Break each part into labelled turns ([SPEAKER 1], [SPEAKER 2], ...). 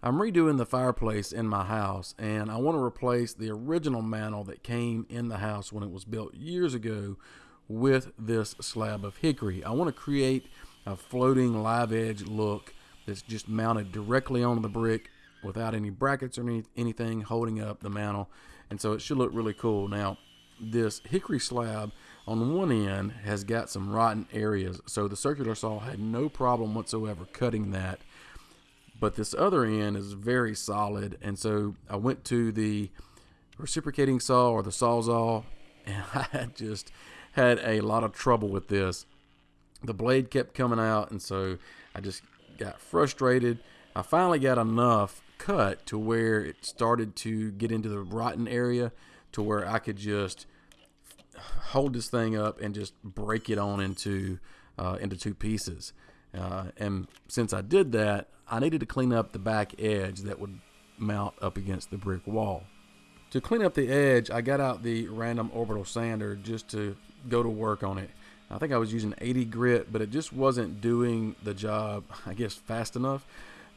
[SPEAKER 1] I'm redoing the fireplace in my house and I want to replace the original mantle that came in the house when it was built years ago with this slab of hickory. I want to create a floating live edge look that's just mounted directly on the brick without any brackets or any, anything holding up the mantle and so it should look really cool. Now this hickory slab on one end has got some rotten areas so the circular saw had no problem whatsoever cutting that but this other end is very solid. And so I went to the reciprocating saw or the sawzall and I just had a lot of trouble with this. The blade kept coming out and so I just got frustrated. I finally got enough cut to where it started to get into the rotten area to where I could just hold this thing up and just break it on into uh, into two pieces uh, and since I did that I needed to clean up the back edge that would mount up against the brick wall. To clean up the edge, I got out the random orbital sander just to go to work on it. I think I was using 80 grit, but it just wasn't doing the job, I guess, fast enough.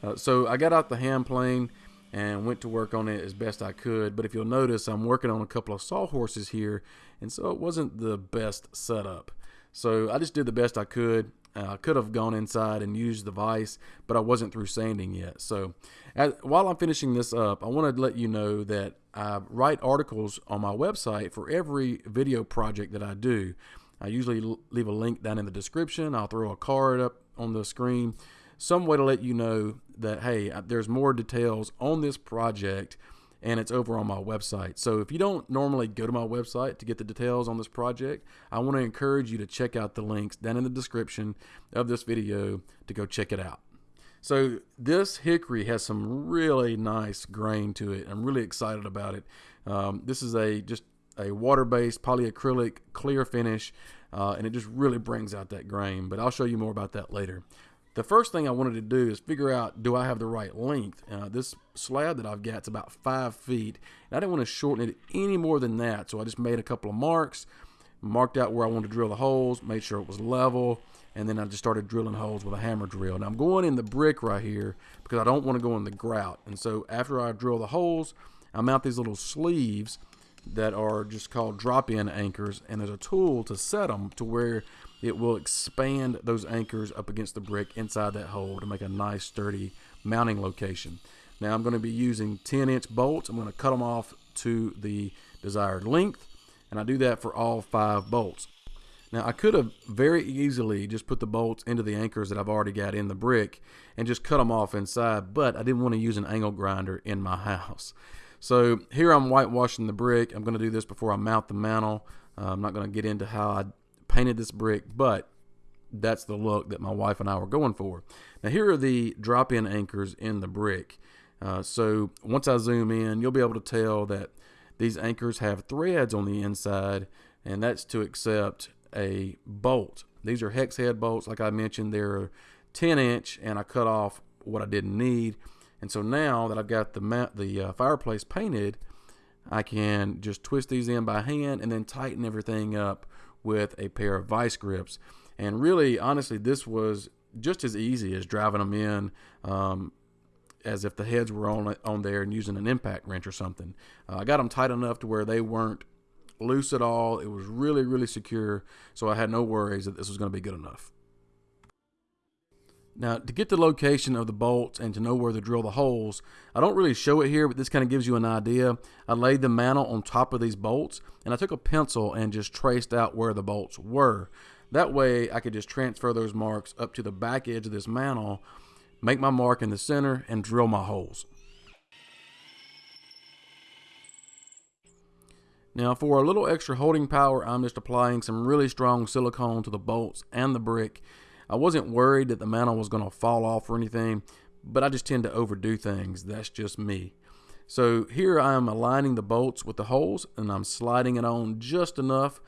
[SPEAKER 1] Uh, so I got out the hand plane and went to work on it as best I could. But if you'll notice, I'm working on a couple of sawhorses here, and so it wasn't the best setup. So I just did the best I could. Uh, I could have gone inside and used the vise, but I wasn't through sanding yet. So as, while I'm finishing this up, I want to let you know that I write articles on my website for every video project that I do. I usually leave a link down in the description. I'll throw a card up on the screen, some way to let you know that, hey, there's more details on this project and it's over on my website. So if you don't normally go to my website to get the details on this project, I want to encourage you to check out the links down in the description of this video to go check it out. So this hickory has some really nice grain to it. I'm really excited about it. Um, this is a just a water-based polyacrylic clear finish, uh, and it just really brings out that grain. But I'll show you more about that later. The first thing I wanted to do is figure out, do I have the right length? Uh, this slab that I've got is about five feet. And I didn't want to shorten it any more than that. So I just made a couple of marks, marked out where I wanted to drill the holes, made sure it was level. And then I just started drilling holes with a hammer drill. Now I'm going in the brick right here because I don't want to go in the grout. And so after I drill the holes, I mount these little sleeves that are just called drop-in anchors. And there's a tool to set them to where it will expand those anchors up against the brick inside that hole to make a nice sturdy mounting location. Now I'm going to be using 10 inch bolts. I'm going to cut them off to the desired length and I do that for all five bolts. Now I could have very easily just put the bolts into the anchors that I've already got in the brick and just cut them off inside, but I didn't want to use an angle grinder in my house. So here I'm whitewashing the brick. I'm going to do this before I mount the mantle. Uh, I'm not going to get into how I painted this brick, but that's the look that my wife and I were going for. Now here are the drop-in anchors in the brick. Uh, so once I zoom in, you'll be able to tell that these anchors have threads on the inside, and that's to accept a bolt. These are hex head bolts, like I mentioned, they're 10 inch, and I cut off what I didn't need. And so now that I've got the, the uh, fireplace painted, I can just twist these in by hand and then tighten everything up with a pair of vice grips. And really, honestly, this was just as easy as driving them in um, as if the heads were on on there and using an impact wrench or something. Uh, I got them tight enough to where they weren't loose at all. It was really, really secure, so I had no worries that this was going to be good enough. Now, to get the location of the bolts and to know where to drill the holes, I don't really show it here, but this kind of gives you an idea. I laid the mantle on top of these bolts, and I took a pencil and just traced out where the bolts were. That way, I could just transfer those marks up to the back edge of this mantle, make my mark in the center, and drill my holes. Now for a little extra holding power, I'm just applying some really strong silicone to the bolts and the brick I wasn't worried that the mantle was going to fall off or anything, but I just tend to overdo things. That's just me. So here I am aligning the bolts with the holes and I'm sliding it on just enough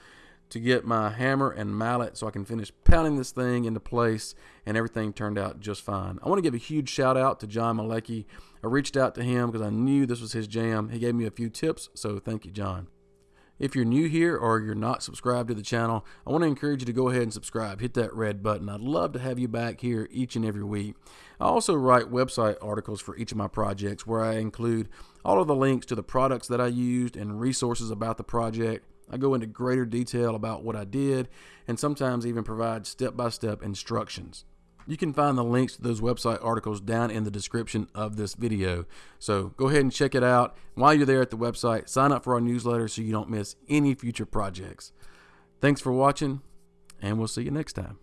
[SPEAKER 1] to get my hammer and mallet so I can finish pounding this thing into place and everything turned out just fine. I want to give a huge shout out to John Malecki. I reached out to him because I knew this was his jam. He gave me a few tips, so thank you, John. If you're new here or you're not subscribed to the channel, I want to encourage you to go ahead and subscribe. Hit that red button. I'd love to have you back here each and every week. I also write website articles for each of my projects where I include all of the links to the products that I used and resources about the project. I go into greater detail about what I did and sometimes even provide step by step instructions. You can find the links to those website articles down in the description of this video. So go ahead and check it out. While you're there at the website, sign up for our newsletter so you don't miss any future projects. Thanks for watching, and we'll see you next time.